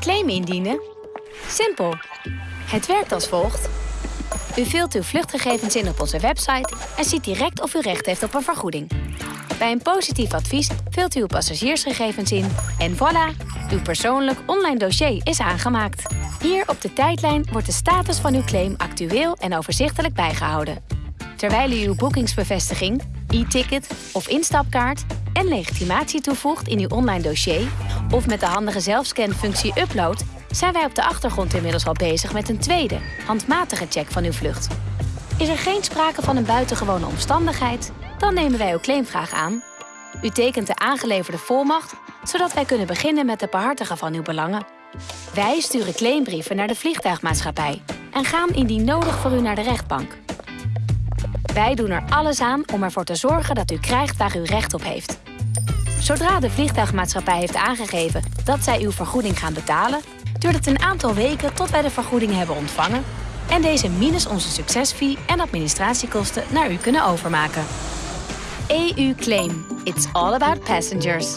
Claim indienen? Simpel. Het werkt als volgt. U vult uw vluchtgegevens in op onze website en ziet direct of u recht heeft op een vergoeding. Bij een positief advies vult u uw passagiersgegevens in en voilà, uw persoonlijk online dossier is aangemaakt. Hier op de tijdlijn wordt de status van uw claim actueel en overzichtelijk bijgehouden. Terwijl u uw boekingsbevestiging, e-ticket of instapkaart en legitimatie toevoegt in uw online dossier of met de handige zelfscanfunctie upload, zijn wij op de achtergrond inmiddels al bezig met een tweede, handmatige check van uw vlucht. Is er geen sprake van een buitengewone omstandigheid, dan nemen wij uw claimvraag aan. U tekent de aangeleverde volmacht, zodat wij kunnen beginnen met het behartigen van uw belangen. Wij sturen claimbrieven naar de vliegtuigmaatschappij en gaan indien nodig voor u naar de rechtbank. Wij doen er alles aan om ervoor te zorgen dat u krijgt waar u recht op heeft. Zodra de vliegtuigmaatschappij heeft aangegeven dat zij uw vergoeding gaan betalen, duurt het een aantal weken tot wij de vergoeding hebben ontvangen en deze minus onze succesfee en administratiekosten naar u kunnen overmaken. EU Claim. It's all about passengers.